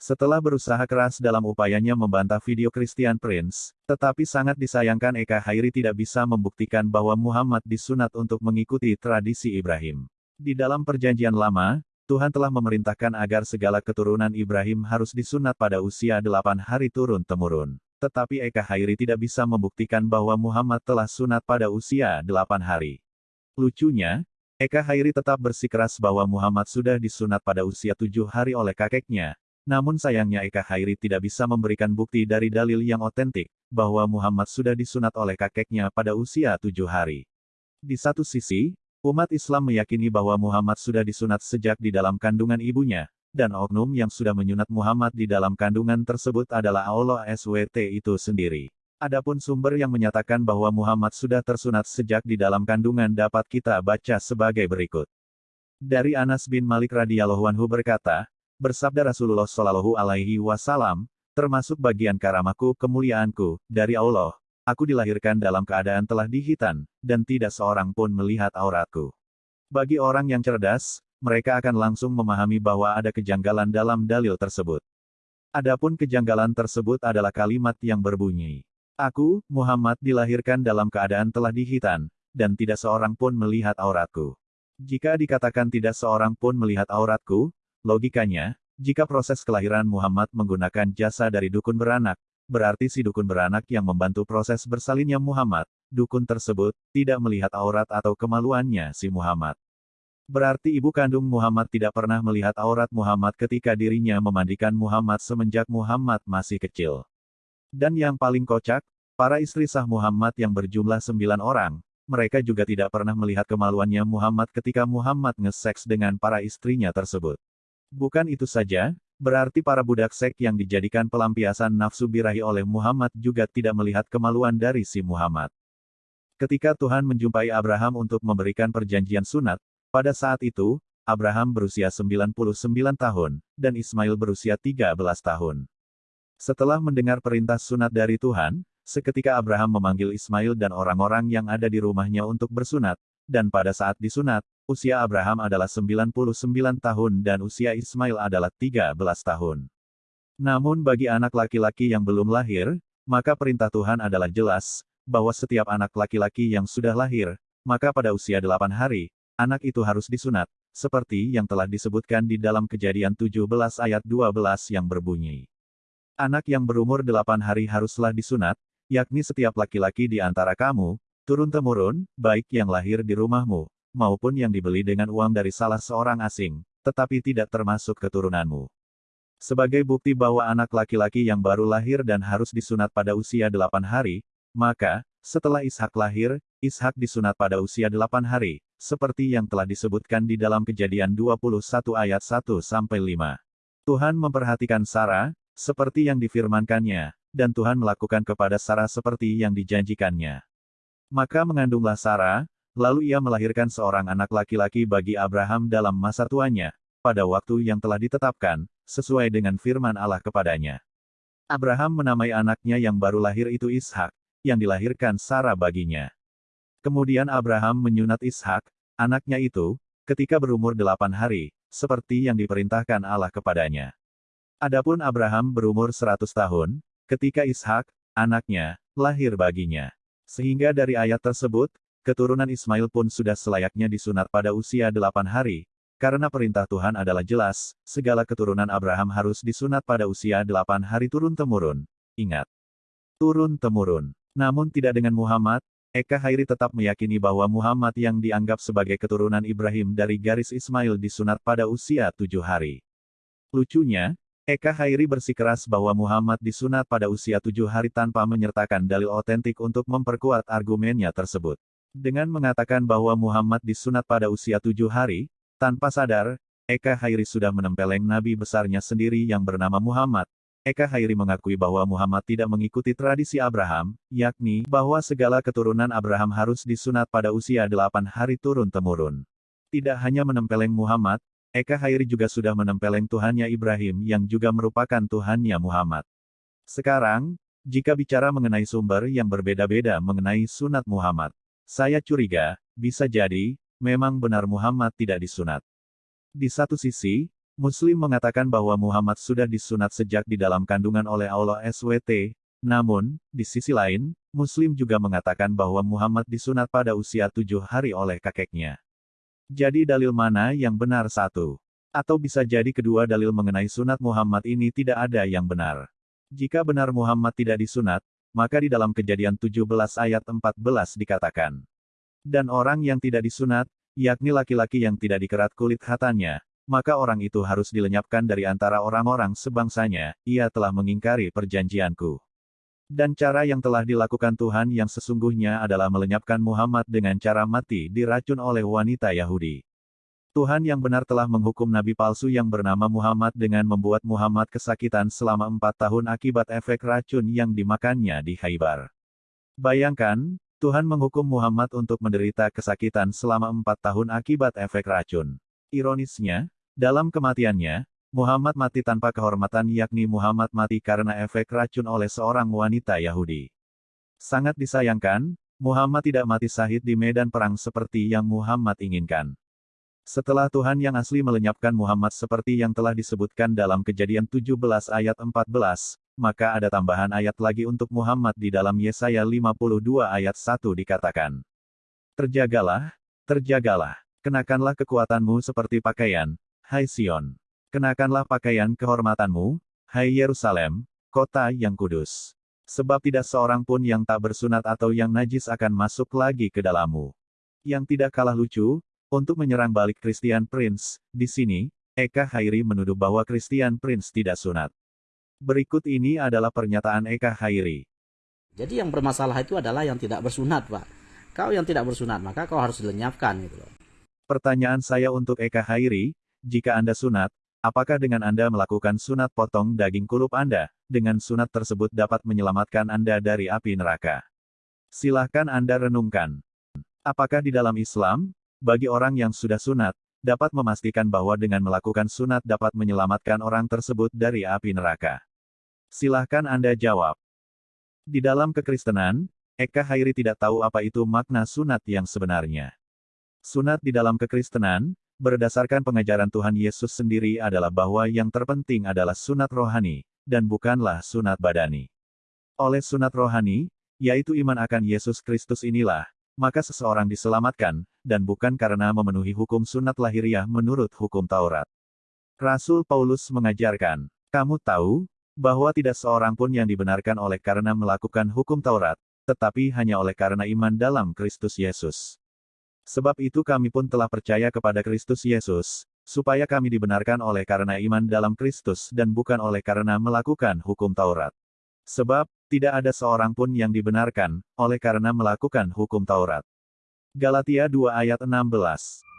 Setelah berusaha keras dalam upayanya membantah video Christian Prince, tetapi sangat disayangkan Eka Hairi tidak bisa membuktikan bahwa Muhammad disunat untuk mengikuti tradisi Ibrahim. Di dalam perjanjian lama, Tuhan telah memerintahkan agar segala keturunan Ibrahim harus disunat pada usia delapan hari turun-temurun. Tetapi Eka Hairi tidak bisa membuktikan bahwa Muhammad telah sunat pada usia delapan hari. Lucunya, Eka Hairi tetap bersikeras bahwa Muhammad sudah disunat pada usia tujuh hari oleh kakeknya, namun sayangnya Eka Hairi tidak bisa memberikan bukti dari dalil yang otentik, bahwa Muhammad sudah disunat oleh kakeknya pada usia tujuh hari. Di satu sisi, umat Islam meyakini bahwa Muhammad sudah disunat sejak di dalam kandungan ibunya, dan oknum yang sudah menyunat Muhammad di dalam kandungan tersebut adalah Allah SWT itu sendiri. Adapun sumber yang menyatakan bahwa Muhammad sudah tersunat sejak di dalam kandungan dapat kita baca sebagai berikut. Dari Anas bin Malik radhiyallahu anhu berkata, Bersabda Rasulullah Shallallahu Alaihi Wasallam, termasuk bagian karamaku kemuliaanku, dari Allah, aku dilahirkan dalam keadaan telah dihitan, dan tidak seorang pun melihat auratku. Bagi orang yang cerdas, mereka akan langsung memahami bahwa ada kejanggalan dalam dalil tersebut. Adapun kejanggalan tersebut adalah kalimat yang berbunyi, Aku, Muhammad dilahirkan dalam keadaan telah dihitan, dan tidak seorang pun melihat auratku. Jika dikatakan tidak seorang pun melihat auratku, Logikanya, jika proses kelahiran Muhammad menggunakan jasa dari dukun beranak, berarti si dukun beranak yang membantu proses bersalinnya Muhammad, dukun tersebut, tidak melihat aurat atau kemaluannya si Muhammad. Berarti ibu kandung Muhammad tidak pernah melihat aurat Muhammad ketika dirinya memandikan Muhammad semenjak Muhammad masih kecil. Dan yang paling kocak, para istri sah Muhammad yang berjumlah sembilan orang, mereka juga tidak pernah melihat kemaluannya Muhammad ketika Muhammad nge-seks dengan para istrinya tersebut. Bukan itu saja, berarti para budak sek yang dijadikan pelampiasan nafsu birahi oleh Muhammad juga tidak melihat kemaluan dari si Muhammad. Ketika Tuhan menjumpai Abraham untuk memberikan perjanjian sunat, pada saat itu, Abraham berusia 99 tahun, dan Ismail berusia 13 tahun. Setelah mendengar perintah sunat dari Tuhan, seketika Abraham memanggil Ismail dan orang-orang yang ada di rumahnya untuk bersunat, dan pada saat disunat, Usia Abraham adalah 99 tahun dan usia Ismail adalah 13 tahun. Namun bagi anak laki-laki yang belum lahir, maka perintah Tuhan adalah jelas, bahwa setiap anak laki-laki yang sudah lahir, maka pada usia 8 hari, anak itu harus disunat, seperti yang telah disebutkan di dalam kejadian 17 ayat 12 yang berbunyi. Anak yang berumur 8 hari haruslah disunat, yakni setiap laki-laki di antara kamu, turun-temurun, baik yang lahir di rumahmu, maupun yang dibeli dengan uang dari salah seorang asing, tetapi tidak termasuk keturunanmu. Sebagai bukti bahwa anak laki-laki yang baru lahir dan harus disunat pada usia delapan hari, maka, setelah Ishak lahir, Ishak disunat pada usia delapan hari, seperti yang telah disebutkan di dalam kejadian 21 ayat 1-5. Tuhan memperhatikan Sarah, seperti yang difirmankannya, dan Tuhan melakukan kepada Sarah seperti yang dijanjikannya. Maka mengandunglah Sarah, Lalu ia melahirkan seorang anak laki-laki bagi Abraham dalam masa tuanya, pada waktu yang telah ditetapkan, sesuai dengan firman Allah kepadanya. Abraham menamai anaknya yang baru lahir itu Ishak, yang dilahirkan Sarah baginya. Kemudian Abraham menyunat Ishak, anaknya itu, ketika berumur delapan hari, seperti yang diperintahkan Allah kepadanya. Adapun Abraham berumur seratus tahun, ketika Ishak, anaknya, lahir baginya. Sehingga dari ayat tersebut, keturunan Ismail pun sudah selayaknya disunat pada usia delapan hari, karena perintah Tuhan adalah jelas, segala keturunan Abraham harus disunat pada usia delapan hari turun-temurun. Ingat, turun-temurun. Namun tidak dengan Muhammad, Eka Hairi tetap meyakini bahwa Muhammad yang dianggap sebagai keturunan Ibrahim dari garis Ismail disunat pada usia tujuh hari. Lucunya, Eka Hairi bersikeras bahwa Muhammad disunat pada usia tujuh hari tanpa menyertakan dalil otentik untuk memperkuat argumennya tersebut. Dengan mengatakan bahwa Muhammad disunat pada usia tujuh hari, tanpa sadar, Eka Hairi sudah menempeleng nabi besarnya sendiri yang bernama Muhammad. Eka Hairi mengakui bahwa Muhammad tidak mengikuti tradisi Abraham, yakni bahwa segala keturunan Abraham harus disunat pada usia delapan hari turun-temurun. Tidak hanya menempeleng Muhammad, Eka Hairi juga sudah menempeleng Tuhannya Ibrahim yang juga merupakan Tuhannya Muhammad. Sekarang, jika bicara mengenai sumber yang berbeda-beda mengenai sunat Muhammad, saya curiga, bisa jadi, memang benar Muhammad tidak disunat. Di satu sisi, Muslim mengatakan bahwa Muhammad sudah disunat sejak di dalam kandungan oleh Allah SWT, namun, di sisi lain, Muslim juga mengatakan bahwa Muhammad disunat pada usia tujuh hari oleh kakeknya. Jadi dalil mana yang benar satu? Atau bisa jadi kedua dalil mengenai sunat Muhammad ini tidak ada yang benar. Jika benar Muhammad tidak disunat, maka di dalam kejadian 17 ayat 14 dikatakan. Dan orang yang tidak disunat, yakni laki-laki yang tidak dikerat kulit hatanya, maka orang itu harus dilenyapkan dari antara orang-orang sebangsanya, ia telah mengingkari perjanjianku. Dan cara yang telah dilakukan Tuhan yang sesungguhnya adalah melenyapkan Muhammad dengan cara mati diracun oleh wanita Yahudi. Tuhan yang benar telah menghukum nabi palsu yang bernama Muhammad dengan membuat Muhammad kesakitan selama empat tahun akibat efek racun yang dimakannya di Haibar. Bayangkan, Tuhan menghukum Muhammad untuk menderita kesakitan selama empat tahun akibat efek racun. Ironisnya, dalam kematiannya, Muhammad mati tanpa kehormatan yakni Muhammad mati karena efek racun oleh seorang wanita Yahudi. Sangat disayangkan, Muhammad tidak mati sahid di medan perang seperti yang Muhammad inginkan. Setelah Tuhan yang asli melenyapkan Muhammad seperti yang telah disebutkan dalam kejadian 17 ayat 14, maka ada tambahan ayat lagi untuk Muhammad di dalam Yesaya 52 ayat 1 dikatakan. Terjagalah, terjagalah, kenakanlah kekuatanmu seperti pakaian, hai Sion. Kenakanlah pakaian kehormatanmu, hai Yerusalem, kota yang kudus. Sebab tidak seorang pun yang tak bersunat atau yang najis akan masuk lagi ke dalammu. Yang tidak kalah lucu, untuk menyerang balik Christian Prince, di sini, Eka Hairi menuduh bahwa Christian Prince tidak sunat. Berikut ini adalah pernyataan Eka Hairi. Jadi yang bermasalah itu adalah yang tidak bersunat, Pak. Kau yang tidak bersunat, maka kau harus dilenyapkan gitu loh. Pertanyaan saya untuk Eka Hairi, jika Anda sunat, Apakah dengan Anda melakukan sunat potong daging kulup Anda, dengan sunat tersebut dapat menyelamatkan Anda dari api neraka? Silahkan Anda renungkan. Apakah di dalam Islam, bagi orang yang sudah sunat, dapat memastikan bahwa dengan melakukan sunat dapat menyelamatkan orang tersebut dari api neraka? Silahkan Anda jawab. Di dalam kekristenan, Eka Hairi tidak tahu apa itu makna sunat yang sebenarnya. Sunat di dalam kekristenan, Berdasarkan pengajaran Tuhan Yesus sendiri adalah bahwa yang terpenting adalah sunat rohani, dan bukanlah sunat badani. Oleh sunat rohani, yaitu iman akan Yesus Kristus inilah, maka seseorang diselamatkan, dan bukan karena memenuhi hukum sunat lahiriah menurut hukum Taurat. Rasul Paulus mengajarkan, kamu tahu, bahwa tidak seorang pun yang dibenarkan oleh karena melakukan hukum Taurat, tetapi hanya oleh karena iman dalam Kristus Yesus. Sebab itu kami pun telah percaya kepada Kristus Yesus, supaya kami dibenarkan oleh karena iman dalam Kristus dan bukan oleh karena melakukan hukum Taurat. Sebab, tidak ada seorang pun yang dibenarkan, oleh karena melakukan hukum Taurat. Galatia 2 ayat 16